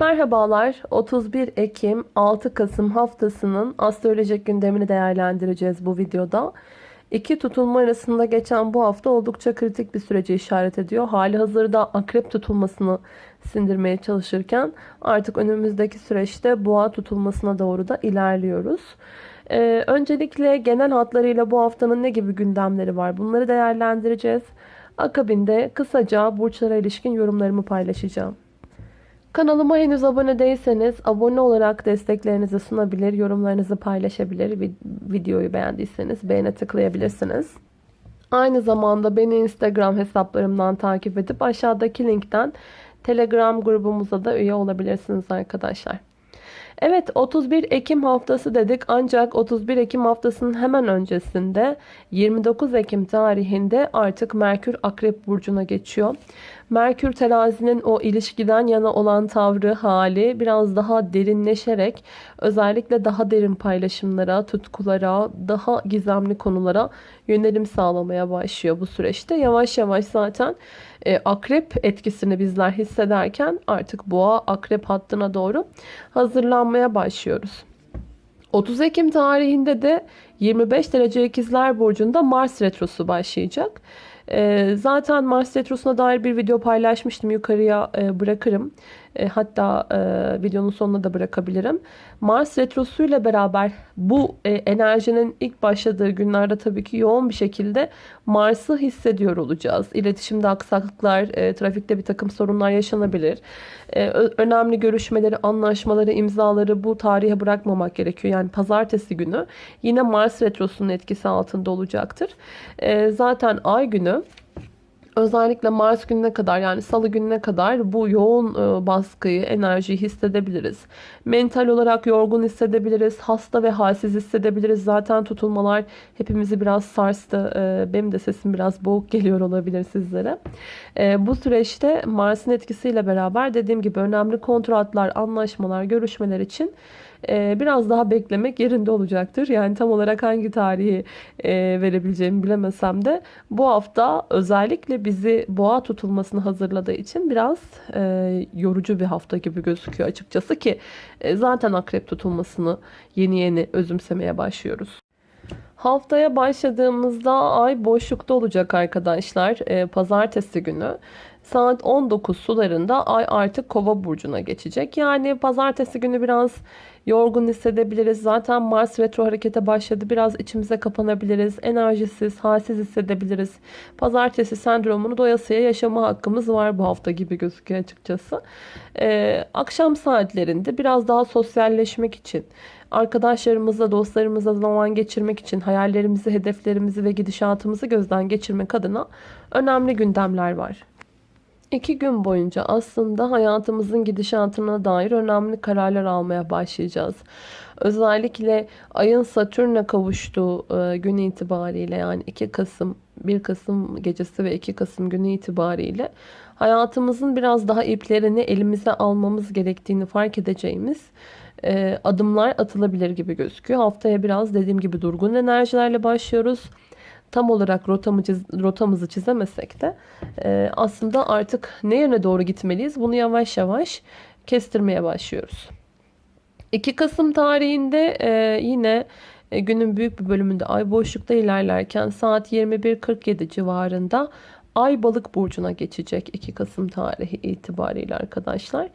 Merhabalar. 31 Ekim 6 Kasım haftasının astrolojik gündemini değerlendireceğiz bu videoda. İki tutulma arasında geçen bu hafta oldukça kritik bir süreci işaret ediyor. Hali hazırda akrep tutulmasını sindirmeye çalışırken artık önümüzdeki süreçte boğa tutulmasına doğru da ilerliyoruz. Ee, öncelikle genel hatlarıyla bu haftanın ne gibi gündemleri var bunları değerlendireceğiz. Akabinde kısaca burçlara ilişkin yorumlarımı paylaşacağım. Kanalıma henüz abone değilseniz abone olarak desteklerinizi sunabilir, yorumlarınızı paylaşabilir. Videoyu beğendiyseniz beğene tıklayabilirsiniz. Aynı zamanda beni Instagram hesaplarımdan takip edip aşağıdaki linkten Telegram grubumuza da üye olabilirsiniz arkadaşlar. Evet 31 Ekim haftası dedik ancak 31 Ekim haftasının hemen öncesinde 29 Ekim tarihinde artık Merkür Akrep Burcu'na geçiyor. Merkür terazinin o ilişkiden yana olan tavrı hali biraz daha derinleşerek özellikle daha derin paylaşımlara, tutkulara, daha gizemli konulara yönelim sağlamaya başlıyor bu süreçte. Yavaş yavaş zaten e, akrep etkisini bizler hissederken artık boğa akrep hattına doğru hazırlanmaya başlıyoruz. 30 Ekim tarihinde de 25 derece ikizler burcunda Mars retrosu başlayacak. E, zaten Mars retrosuna dair bir video paylaşmıştım. Yukarıya e, bırakırım. E, hatta e, videonun sonuna da bırakabilirim. Mars Retrosu ile beraber bu e, enerjinin ilk başladığı günlerde tabii ki yoğun bir şekilde Mars'ı hissediyor olacağız. İletişimde aksaklıklar, e, trafikte bir takım sorunlar yaşanabilir. E, önemli görüşmeleri, anlaşmaları, imzaları bu tarihe bırakmamak gerekiyor. Yani pazartesi günü yine Mars Retrosu'nun etkisi altında olacaktır. E, zaten ay günü Özellikle Mars gününe kadar yani salı gününe kadar bu yoğun e, baskıyı, enerjiyi hissedebiliriz. Mental olarak yorgun hissedebiliriz. Hasta ve halsiz hissedebiliriz. Zaten tutulmalar hepimizi biraz sarstı. E, benim de sesim biraz boğuk geliyor olabilir sizlere. E, bu süreçte Mars'ın etkisiyle beraber dediğim gibi önemli kontratlar, anlaşmalar, görüşmeler için biraz daha beklemek yerinde olacaktır. Yani tam olarak hangi tarihi e, verebileceğimi bilemesem de bu hafta özellikle bizi boğa tutulmasını hazırladığı için biraz e, yorucu bir hafta gibi gözüküyor açıkçası ki e, zaten akrep tutulmasını yeni yeni özümsemeye başlıyoruz. Haftaya başladığımızda ay boşlukta olacak arkadaşlar. Pazartesi günü. Saat 19 sularında ay artık kova burcuna geçecek. Yani pazartesi günü biraz yorgun hissedebiliriz. Zaten Mars retro harekete başladı. Biraz içimize kapanabiliriz. Enerjisiz, halsiz hissedebiliriz. Pazartesi sendromunu doyasıya yaşama hakkımız var bu hafta gibi gözüküyor açıkçası. Ee, akşam saatlerinde biraz daha sosyalleşmek için arkadaşlarımızla, dostlarımızla zaman geçirmek için hayallerimizi, hedeflerimizi ve gidişatımızı gözden geçirmek adına önemli gündemler var. İki gün boyunca aslında hayatımızın gidişatına dair önemli kararlar almaya başlayacağız. Özellikle ayın Satürn'e kavuştuğu e, gün itibariyle yani 2 Kasım, 1 Kasım gecesi ve 2 Kasım günü itibariyle hayatımızın biraz daha iplerini elimize almamız gerektiğini fark edeceğimiz e, adımlar atılabilir gibi gözüküyor. Haftaya biraz dediğim gibi durgun enerjilerle başlıyoruz tam olarak rotamı rotamızı çizemesek de e, aslında artık ne yöne doğru gitmeliyiz bunu yavaş yavaş kestirmeye başlıyoruz. 2 Kasım tarihinde e, yine e, günün büyük bir bölümünde ay boşlukta ilerlerken saat 21.47 civarında Ay balık burcuna geçecek 2 Kasım tarihi itibariyle arkadaşlar.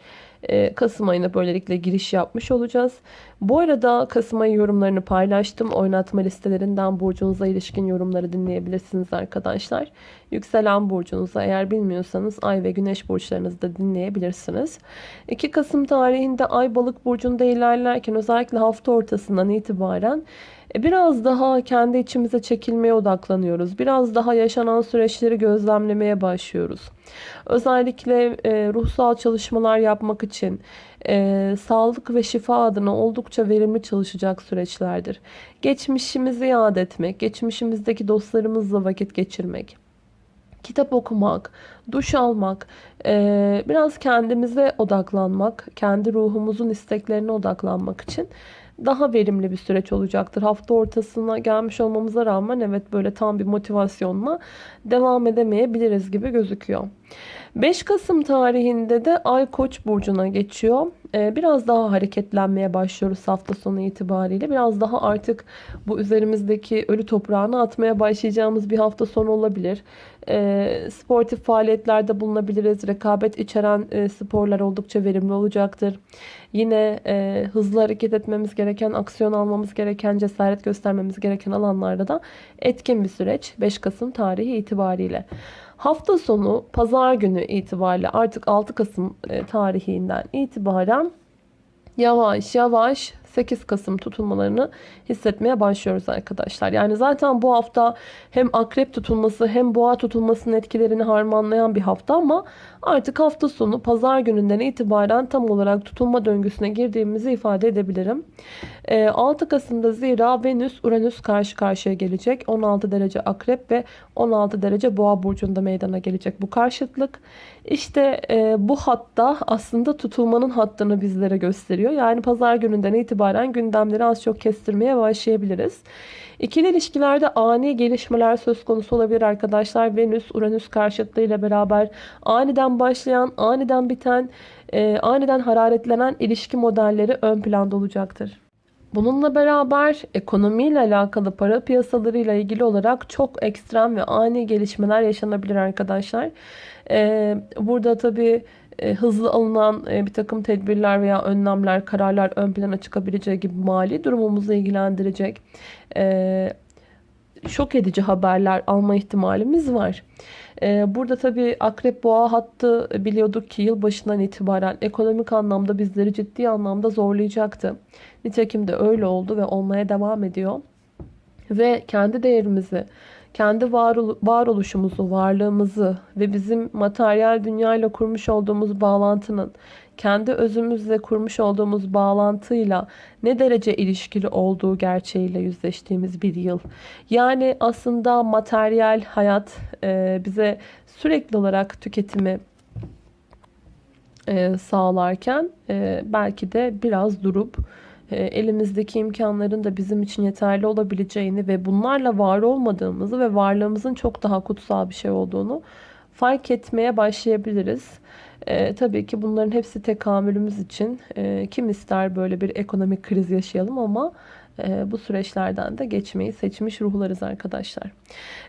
Ee, Kasım ayına böylelikle giriş yapmış olacağız. Bu arada Kasım ayı yorumlarını paylaştım. Oynatma listelerinden burcunuza ilişkin yorumları dinleyebilirsiniz arkadaşlar. Yükselen burcunuza eğer bilmiyorsanız ay ve güneş burçlarınızı da dinleyebilirsiniz. 2 Kasım tarihinde ay balık burcunda ilerlerken özellikle hafta ortasından itibaren biraz daha kendi içimize çekilmeye odaklanıyoruz. Biraz daha yaşanan süreçleri gözlemlemeye başlıyoruz. Özellikle e, ruhsal çalışmalar yapmak için e, sağlık ve şifa adına oldukça verimli çalışacak süreçlerdir. Geçmişimizi yad etmek, geçmişimizdeki dostlarımızla vakit geçirmek, kitap okumak, duş almak, e, biraz kendimize odaklanmak, kendi ruhumuzun isteklerine odaklanmak için daha verimli bir süreç olacaktır. Hafta ortasına gelmiş olmamıza rağmen evet böyle tam bir motivasyonla devam edemeyebiliriz gibi gözüküyor. 5 Kasım tarihinde de Ay Koç burcuna geçiyor. Ee, biraz daha hareketlenmeye başlıyoruz hafta sonu itibariyle. Biraz daha artık bu üzerimizdeki ölü toprağını atmaya başlayacağımız bir hafta sonu olabilir. Ee, sportif faaliyetlerde bulunabiliriz. Rekabet içeren e, sporlar oldukça verimli olacaktır. Yine e, hızlı hareket etmemiz gereken, aksiyon almamız gereken, cesaret göstermemiz gereken alanlarda da etkin bir süreç 5 Kasım tarihi itibariyle. Hafta sonu pazar günü itibariyle artık 6 Kasım e, tarihinden itibaren yavaş yavaş 8 Kasım tutulmalarını hissetmeye başlıyoruz arkadaşlar. Yani zaten bu hafta hem akrep tutulması hem boğa tutulmasının etkilerini harmanlayan bir hafta ama artık hafta sonu pazar gününden itibaren tam olarak tutulma döngüsüne girdiğimizi ifade edebilirim. 6 ee, Kasım'da zira Venüs Uranüs karşı karşıya gelecek. 16 derece akrep ve 16 derece boğa burcunda meydana gelecek bu karşıtlık. İşte e, bu hatta aslında tutulmanın hattını bizlere gösteriyor. Yani pazar gününden itibaren gündemleri az çok kestirmeye başlayabiliriz. İkili ilişkilerde ani gelişmeler söz konusu olabilir arkadaşlar. Venüs, Uranüs karşıtlığı ile beraber aniden başlayan, aniden biten, e, aniden hararetlenen ilişki modelleri ön planda olacaktır. Bununla beraber ekonomiyle alakalı para piyasalarıyla ilgili olarak çok ekstrem ve ani gelişmeler yaşanabilir arkadaşlar. Ee, burada tabii hızlı alınan e, bir takım tedbirler veya önlemler, kararlar ön plana çıkabileceği gibi mali durumumuzu ilgilendirecek e, şok edici haberler alma ihtimalimiz var. Burada tabii akrep boğa hattı biliyorduk ki yıl başından itibaren ekonomik anlamda bizleri ciddi anlamda zorlayacaktı. Nitekim de öyle oldu ve olmaya devam ediyor. Ve kendi değerimizi, kendi varoluşumuzu, varlığımızı ve bizim materyal dünyayla kurmuş olduğumuz bağlantının kendi özümüzle kurmuş olduğumuz bağlantıyla ne derece ilişkili olduğu gerçeğiyle yüzleştiğimiz bir yıl. Yani aslında materyal hayat e, bize sürekli olarak tüketimi e, sağlarken e, belki de biraz durup elimizdeki imkanların da bizim için yeterli olabileceğini ve bunlarla var olmadığımızı ve varlığımızın çok daha kutsal bir şey olduğunu fark etmeye başlayabiliriz. E, tabii ki bunların hepsi tekamülümüz için e, kim ister böyle bir ekonomik kriz yaşayalım ama e, bu süreçlerden de geçmeyi seçmiş ruhlarız arkadaşlar.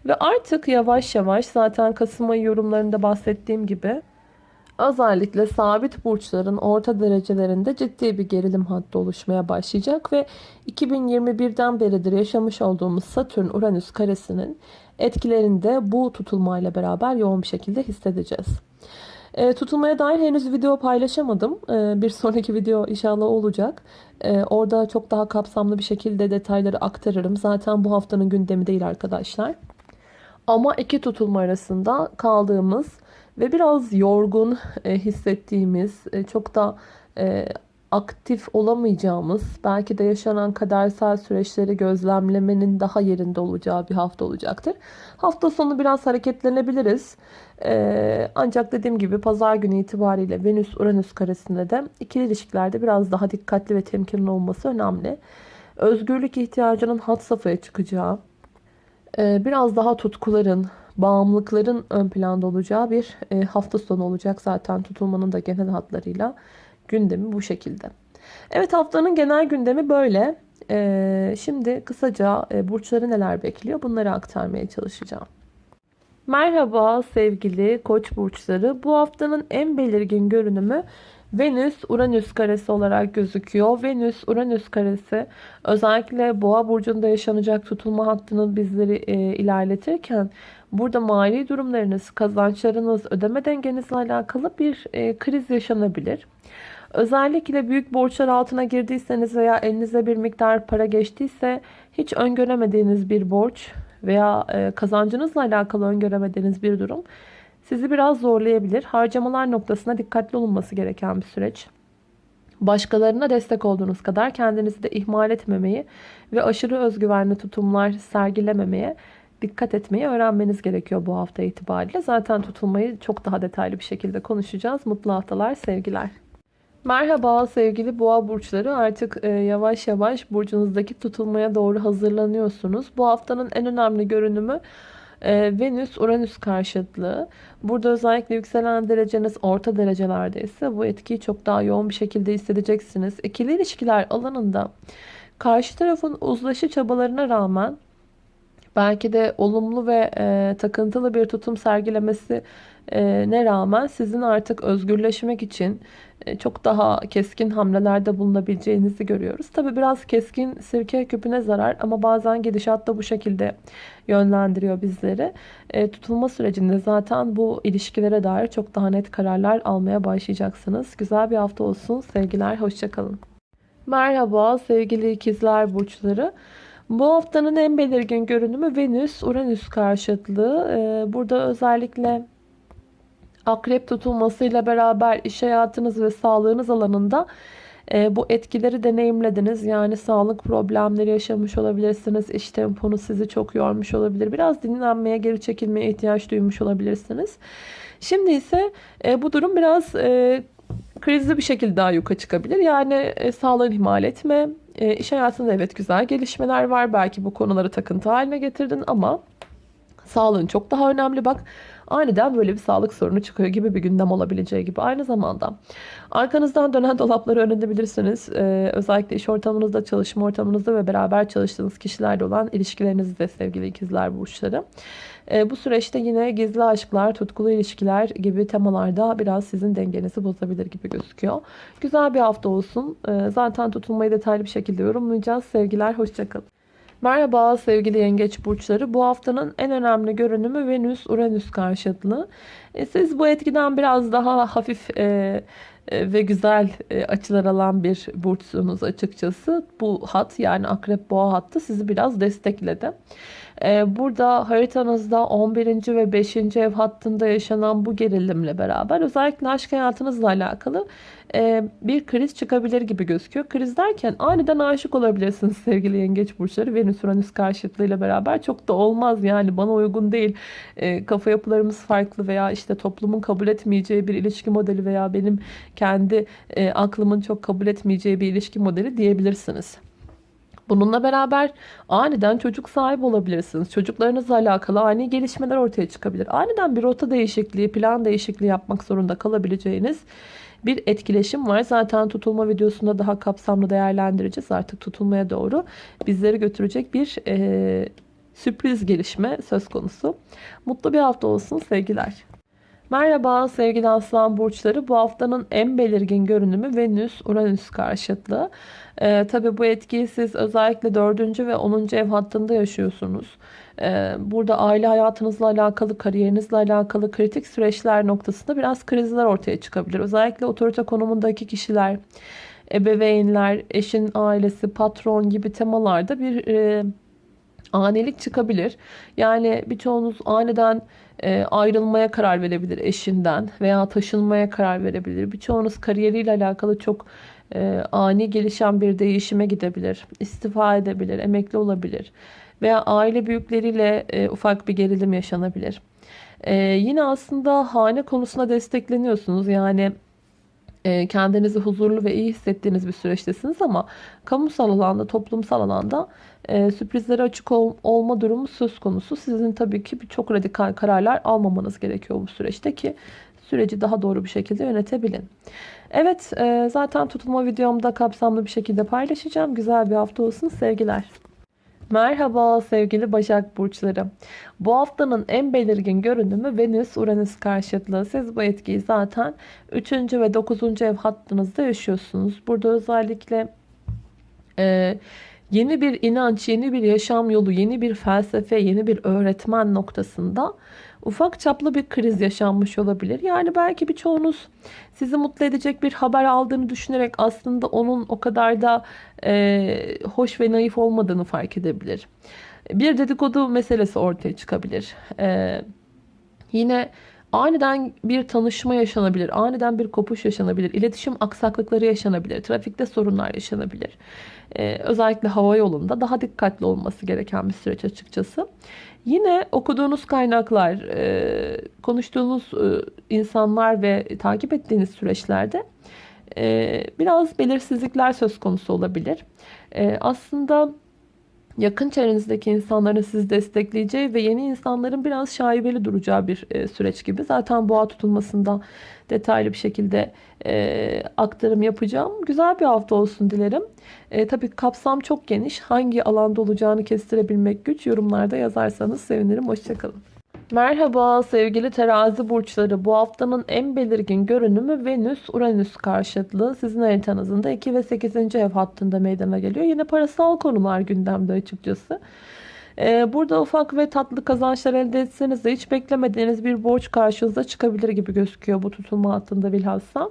Ve artık yavaş yavaş zaten Kasım ayı yorumlarında bahsettiğim gibi Özellikle sabit burçların orta derecelerinde ciddi bir gerilim hattı oluşmaya başlayacak ve 2021'den beridir yaşamış olduğumuz Satürn-Uranüs karesinin etkilerini de bu tutulmayla beraber yoğun bir şekilde hissedeceğiz. E, tutulmaya dair henüz video paylaşamadım. E, bir sonraki video inşallah olacak. E, orada çok daha kapsamlı bir şekilde detayları aktarırım. Zaten bu haftanın gündemi değil arkadaşlar. Ama iki tutulma arasında kaldığımız ve biraz yorgun e, hissettiğimiz, e, çok da e, aktif olamayacağımız, belki de yaşanan kadersel süreçleri gözlemlemenin daha yerinde olacağı bir hafta olacaktır. Hafta sonu biraz hareketlenebiliriz. ancak dediğim gibi pazar günü itibariyle Venüs-Uranüs karesinde de ikili ilişkilerde biraz daha dikkatli ve temkinli olması önemli. Özgürlük ihtiyacının hat safhaya çıkacağı, biraz daha tutkuların, bağımlılıkların ön planda olacağı bir e, hafta sonu olacak. Zaten tutulmanın da genel hatlarıyla gündemi bu şekilde. Evet haftanın genel gündemi böyle. E, şimdi kısaca e, burçları neler bekliyor bunları aktarmaya çalışacağım. Merhaba sevgili koç burçları. Bu haftanın en belirgin görünümü Venüs-Uranüs karesi olarak gözüküyor. Venüs-Uranüs karesi özellikle Boğa burcunda yaşanacak tutulma hattının bizleri e, ilerletirken burada mali durumlarınız, kazançlarınız, ödeme dengenizle alakalı bir e, kriz yaşanabilir. Özellikle büyük borçlar altına girdiyseniz veya elinize bir miktar para geçtiyse hiç öngöremediğiniz bir borç veya e, kazancınızla alakalı öngöremediğiniz bir durum sizi biraz zorlayabilir. Harcamalar noktasına dikkatli olunması gereken bir süreç. Başkalarına destek olduğunuz kadar kendinizi de ihmal etmemeyi ve aşırı özgüvenli tutumlar sergilememeye dikkat etmeyi öğrenmeniz gerekiyor bu hafta itibariyle. Zaten tutulmayı çok daha detaylı bir şekilde konuşacağız. Mutlu haftalar, sevgiler. Merhaba sevgili boğa burçları artık e, yavaş yavaş burcunuzdaki tutulmaya doğru hazırlanıyorsunuz. Bu haftanın en önemli görünümü Ee, Venüs Uranüs karşıtlığı. Burada özellikle yükselen dereceniz orta derecelerdeyse bu etkiyi çok daha yoğun bir şekilde hissedeceksiniz. İkili ilişkiler alanında karşı tarafın uzlaşı çabalarına rağmen belki de olumlu ve e, takıntılı bir tutum sergilemesi ne rağmen sizin artık özgürleşmek için e, çok daha keskin hamlelerde bulunabileceğinizi görüyoruz. Tabi biraz keskin sirke küpüne zarar ama bazen gidişat da bu şekilde yönlendiriyor bizleri. E, tutulma sürecinde zaten bu ilişkilere dair çok daha net kararlar almaya başlayacaksınız. Güzel bir hafta olsun. Sevgiler, hoşçakalın. Merhaba sevgili ikizler burçları. Bu haftanın en belirgin görünümü Venüs-Uranüs karşıtlığı. Ee, burada özellikle akrep tutulmasıyla beraber iş hayatınız ve sağlığınız alanında e, bu etkileri deneyimlediniz. Yani sağlık problemleri yaşamış olabilirsiniz. İş temponuz sizi çok yormuş olabilir. Biraz dinlenmeye, geri çekilmeye ihtiyaç duymuş olabilirsiniz. Şimdi ise e, bu durum biraz e, krizli bir şekilde daha yuka çıkabilir. Yani e, sağlığını ihmal etme. E, iş hayatında evet güzel gelişmeler var. Belki bu konuları takıntı haline getirdin ama sağlığın çok daha önemli. Bak aniden böyle bir sağlık sorunu çıkıyor gibi bir gündem olabileceği gibi. Aynı zamanda arkanızdan dönen dolapları öğrenebilirsiniz. Ee, özellikle iş ortamınızda, çalışma ortamınızda ve beraber çalıştığınız kişilerle olan ilişkilerinizde sevgili ikizler burçları. Ee, bu süreçte yine gizli aşklar, tutkulu ilişkiler gibi temalarda biraz sizin dengenizi bozabilir gibi gözüküyor. Güzel bir hafta olsun. Ee, zaten tutulmayı detaylı bir şekilde yorumlayacağız. Sevgiler, hoşçakalın. Merhaba sevgili yengeç burçları. Bu haftanın en önemli görünümü Venüs-Uranüs karşıtlığı. E, siz bu etkiden biraz daha hafif e, ve güzel e, açılar alan bir burçsunuz açıkçası. Bu hat yani akrep boğa hattı sizi biraz destekledi. E, burada haritanızda 11. ve 5. ev hattında yaşanan bu gerilimle beraber özellikle aşk hayatınızla alakalı e, bir kriz çıkabilir gibi gözüküyor. Kriz derken aniden aşık olabilirsiniz sevgili yengeç burçları. Venüs Uranüs karşıtlığıyla beraber çok da olmaz yani bana uygun değil. E, kafa yapılarımız farklı veya işte toplumun kabul etmeyeceği bir ilişki modeli veya benim kendi e, aklımın çok kabul etmeyeceği bir ilişki modeli diyebilirsiniz. Bununla beraber aniden çocuk sahibi olabilirsiniz. Çocuklarınızla alakalı ani gelişmeler ortaya çıkabilir. Aniden bir rota değişikliği, plan değişikliği yapmak zorunda kalabileceğiniz bir etkileşim var. Zaten tutulma videosunda daha kapsamlı değerlendireceğiz. Artık tutulmaya doğru bizleri götürecek bir e, sürpriz gelişme söz konusu. Mutlu bir hafta olsun sevgiler. Merhaba sevgili aslan burçları. Bu haftanın en belirgin görünümü Venüs-Uranüs karşıtlığı. Ee, Tabi bu etkiyi siz özellikle 4. ve 10. ev hattında yaşıyorsunuz. Ee, burada aile hayatınızla alakalı, kariyerinizle alakalı kritik süreçler noktasında biraz krizler ortaya çıkabilir. Özellikle otorite konumundaki kişiler, ebeveynler, eşin ailesi, patron gibi temalarda bir e, anilik çıkabilir. Yani birçoğunuz aniden e, ayrılmaya karar verebilir eşinden veya taşınmaya karar verebilir. Birçoğunuz kariyeriyle alakalı çok e, ani gelişen bir değişime gidebilir. İstifa edebilir, emekli olabilir veya aile büyükleriyle e, ufak bir gerilim yaşanabilir. Yine aslında hane konusunda destekleniyorsunuz. Yani kendinizi huzurlu ve iyi hissettiğiniz bir süreçtesiniz ama kamusal alanda, toplumsal alanda e, sürprizlere açık ol, olma durumu söz konusu. Sizin tabii ki çok radikal kararlar almamanız gerekiyor bu süreçte ki süreci daha doğru bir şekilde yönetebilin. Evet e, zaten tutulma videomda kapsamlı bir şekilde paylaşacağım. Güzel bir hafta olsun sevgiler. Merhaba sevgili Başak Burçları. Bu haftanın en belirgin görünümü Venüs-Uranüs karşıtlığı. Siz bu etkiyi zaten 3. ve 9. ev hattınızda yaşıyorsunuz. Burada özellikle e, yeni bir inanç, yeni bir yaşam yolu, yeni bir felsefe, yeni bir öğretmen noktasında ufak çaplı bir kriz yaşanmış olabilir. Yani belki birçoğunuz sizi mutlu edecek bir haber aldığını düşünerek aslında onun o kadar da e, hoş ve naif olmadığını fark edebilir. Bir dedikodu meselesi ortaya çıkabilir. E, yine Aniden bir tanışma yaşanabilir. Aniden bir kopuş yaşanabilir. İletişim aksaklıkları yaşanabilir. Trafikte sorunlar yaşanabilir. Ee, özellikle hava yolunda daha dikkatli olması gereken bir süreç açıkçası. Yine okuduğunuz kaynaklar, e, konuştuğunuz e, insanlar ve takip ettiğiniz süreçlerde e, biraz belirsizlikler söz konusu olabilir. E, aslında yakın çevrenizdeki insanların sizi destekleyeceği ve yeni insanların biraz şaibeli duracağı bir e, süreç gibi. Zaten boğa tutulmasında detaylı bir şekilde e, aktarım yapacağım. Güzel bir hafta olsun dilerim. E, tabii kapsam çok geniş. Hangi alanda olacağını kestirebilmek güç. Yorumlarda yazarsanız sevinirim. Hoşçakalın. Merhaba sevgili terazi burçları. Bu haftanın en belirgin görünümü Venüs-Uranüs karşıtlığı. Sizin haritanızın da 2 ve 8. ev hattında meydana geliyor. Yine parasal konular gündemde açıkçası. Ee, burada ufak ve tatlı kazançlar elde etseniz de hiç beklemediğiniz bir borç karşınıza çıkabilir gibi gözüküyor bu tutulma hattında bilhassa.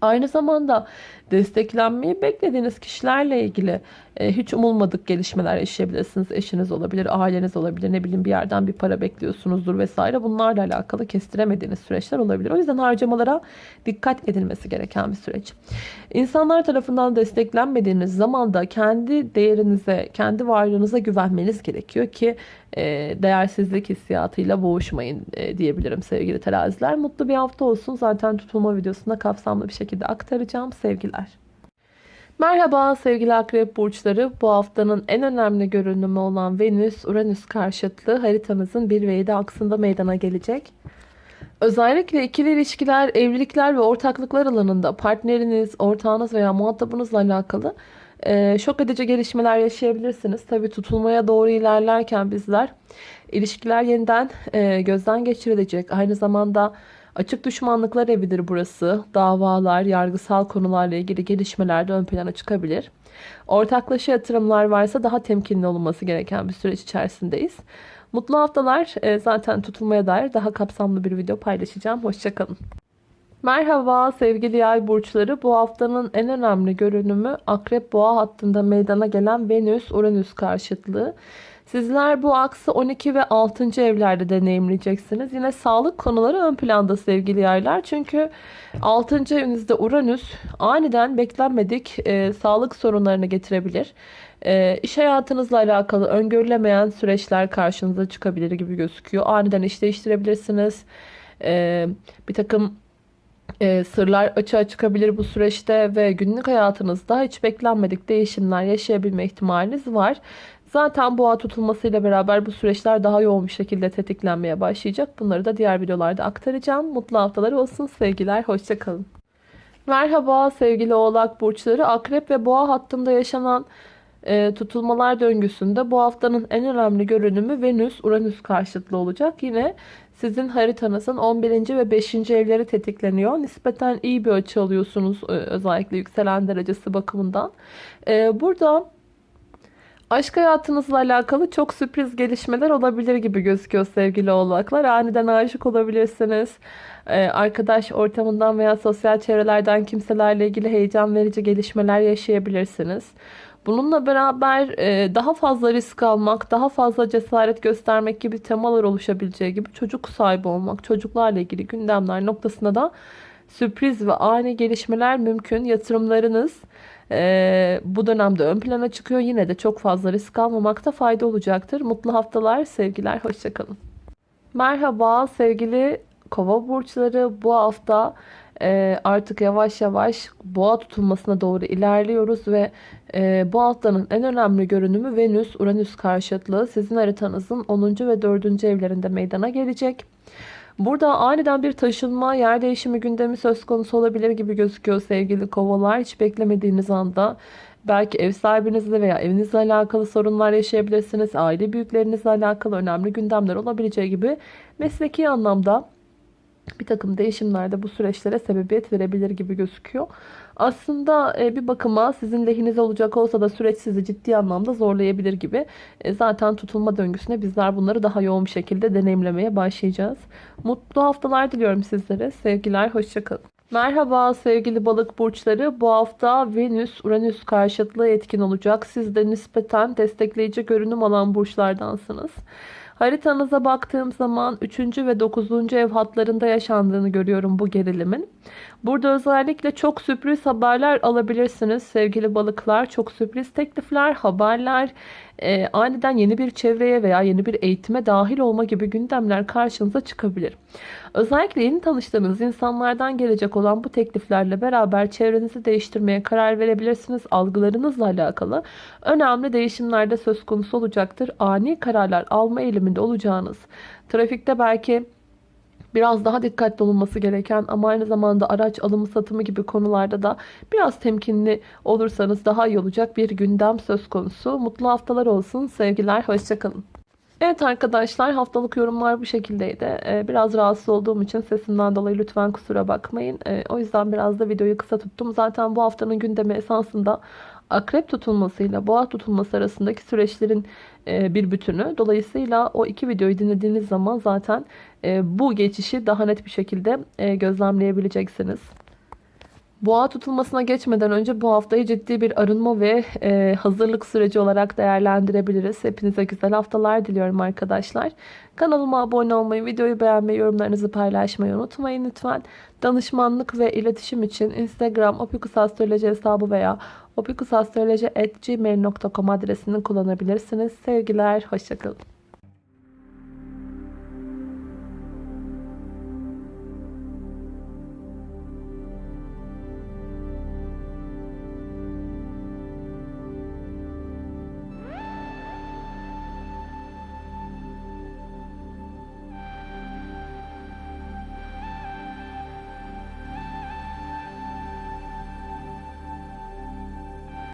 Aynı zamanda desteklenmeyi beklediğiniz kişilerle ilgili hiç umulmadık gelişmeler yaşayabilirsiniz. Eşiniz olabilir, aileniz olabilir, ne bileyim bir yerden bir para bekliyorsunuzdur vesaire. Bunlarla alakalı kestiremediğiniz süreçler olabilir. O yüzden harcamalara dikkat edilmesi gereken bir süreç. İnsanlar tarafından desteklenmediğiniz zaman da kendi değerinize, kendi varlığınıza güvenmeniz gerekiyor ki e, değersizlik hissiyatıyla boğuşmayın e, diyebilirim sevgili teraziler. Mutlu bir hafta olsun. Zaten tutulma videosunda kapsamlı bir şekilde aktaracağım. Sevgiler. Merhaba sevgili akrep burçları. Bu haftanın en önemli görünümü olan Venüs-Uranüs karşıtlığı haritanızın 1 ve 7 aksında meydana gelecek. Özellikle ikili ilişkiler, evlilikler ve ortaklıklar alanında partneriniz, ortağınız veya muhatabınızla alakalı e, şok edici gelişmeler yaşayabilirsiniz. Tabi tutulmaya doğru ilerlerken bizler ilişkiler yeniden e, gözden geçirilecek. Aynı zamanda açık düşmanlıklar evidir burası. Davalar, yargısal konularla ilgili gelişmeler de ön plana çıkabilir. Ortaklaşa yatırımlar varsa daha temkinli olunması gereken bir süreç içerisindeyiz. Mutlu haftalar. E, zaten tutulmaya dair daha kapsamlı bir video paylaşacağım. Hoşçakalın. Merhaba sevgili yay burçları. Bu haftanın en önemli görünümü Akrep Boğa hattında meydana gelen Venüs-Uranüs karşıtlığı. Sizler bu aksı 12 ve 6. evlerde deneyimleyeceksiniz. Yine sağlık konuları ön planda sevgili yaylar. Çünkü 6. evinizde Uranüs aniden beklenmedik e, sağlık sorunlarını getirebilir. E, iş hayatınızla alakalı öngörülemeyen süreçler karşınıza çıkabilir gibi gözüküyor. Aniden iş değiştirebilirsiniz. E, bir takım e, sırlar açığa çıkabilir bu süreçte ve günlük hayatınızda hiç beklenmedik değişimler yaşayabilme ihtimaliniz var. Zaten boğa tutulmasıyla beraber bu süreçler daha yoğun bir şekilde tetiklenmeye başlayacak. Bunları da diğer videolarda aktaracağım. Mutlu haftalar olsun. Sevgiler. Hoşçakalın. Merhaba sevgili oğlak burçları. Akrep ve boğa hattında yaşanan e, tutulmalar döngüsünde bu haftanın en önemli görünümü Venüs-Uranüs karşıtlığı olacak. Yine sizin haritanızın 11. ve 5. evleri tetikleniyor. Nispeten iyi bir açı alıyorsunuz e, özellikle yükselen derecesi bakımından. E, burada aşk hayatınızla alakalı çok sürpriz gelişmeler olabilir gibi gözüküyor sevgili oğlaklar. Aniden aşık olabilirsiniz. E, arkadaş ortamından veya sosyal çevrelerden kimselerle ilgili heyecan verici gelişmeler yaşayabilirsiniz. Bununla beraber e, daha fazla risk almak, daha fazla cesaret göstermek gibi temalar oluşabileceği gibi çocuk sahibi olmak, çocuklarla ilgili gündemler noktasında da sürpriz ve ani gelişmeler mümkün. Yatırımlarınız e, bu dönemde ön plana çıkıyor. Yine de çok fazla risk almamakta fayda olacaktır. Mutlu haftalar, sevgiler, hoşçakalın. Merhaba sevgili kova burçları. Bu hafta e, artık yavaş yavaş boğa tutulmasına doğru ilerliyoruz ve e, bu haftanın en önemli görünümü Venüs-Uranüs karşıtlığı sizin haritanızın 10. ve 4. evlerinde meydana gelecek. Burada aniden bir taşınma, yer değişimi gündemi söz konusu olabilir gibi gözüküyor sevgili kovalar. Hiç beklemediğiniz anda belki ev sahibinizle veya evinizle alakalı sorunlar yaşayabilirsiniz. Aile büyüklerinizle alakalı önemli gündemler olabileceği gibi mesleki anlamda bir takım değişimlerde bu süreçlere sebebiyet verebilir gibi gözüküyor. Aslında e, bir bakıma sizin lehinize olacak olsa da süreç sizi ciddi anlamda zorlayabilir gibi. E, zaten tutulma döngüsüne bizler bunları daha yoğun bir şekilde deneyimlemeye başlayacağız. Mutlu haftalar diliyorum sizlere. Sevgiler, hoşçakalın. Merhaba sevgili balık burçları. Bu hafta Venüs-Uranüs karşıtlığı etkin olacak. Siz de nispeten destekleyici görünüm alan burçlardansınız. Haritanıza baktığım zaman 3. ve 9. ev hatlarında yaşandığını görüyorum bu gerilimin. Burada özellikle çok sürpriz haberler alabilirsiniz sevgili balıklar. Çok sürpriz teklifler, haberler, e, aniden yeni bir çevreye veya yeni bir eğitime dahil olma gibi gündemler karşınıza çıkabilir. Özellikle yeni tanıştığınız insanlardan gelecek olan bu tekliflerle beraber çevrenizi değiştirmeye karar verebilirsiniz. Algılarınızla alakalı önemli değişimler de söz konusu olacaktır. Ani kararlar alma eğiliminde olacağınız, trafikte belki biraz daha dikkatli olunması gereken ama aynı zamanda araç alımı satımı gibi konularda da biraz temkinli olursanız daha iyi olacak bir gündem söz konusu. Mutlu haftalar olsun. Sevgiler. Hoşçakalın. Evet arkadaşlar haftalık yorumlar bu şekildeydi. Ee, Biraz rahatsız olduğum için sesimden dolayı lütfen kusura bakmayın. Ee, O yüzden biraz da videoyu kısa tuttum. Zaten bu haftanın gündemi esasında akrep tutulmasıyla boğa tutulması arasındaki süreçlerin bir bütünü. Dolayısıyla o iki videoyu dinlediğiniz zaman zaten e, bu geçişi daha net bir şekilde e, gözlemleyebileceksiniz. Boğa tutulmasına geçmeden önce bu haftayı ciddi bir arınma ve e, hazırlık süreci olarak değerlendirebiliriz. Hepinize güzel haftalar diliyorum arkadaşlar. Kanalıma abone olmayı, videoyu beğenmeyi, yorumlarınızı paylaşmayı unutmayın lütfen. Danışmanlık ve iletişim için Instagram opikusastroloji hesabı veya opikusastroloji.gmail.com adresini kullanabilirsiniz. Sevgiler, hoşçakalın.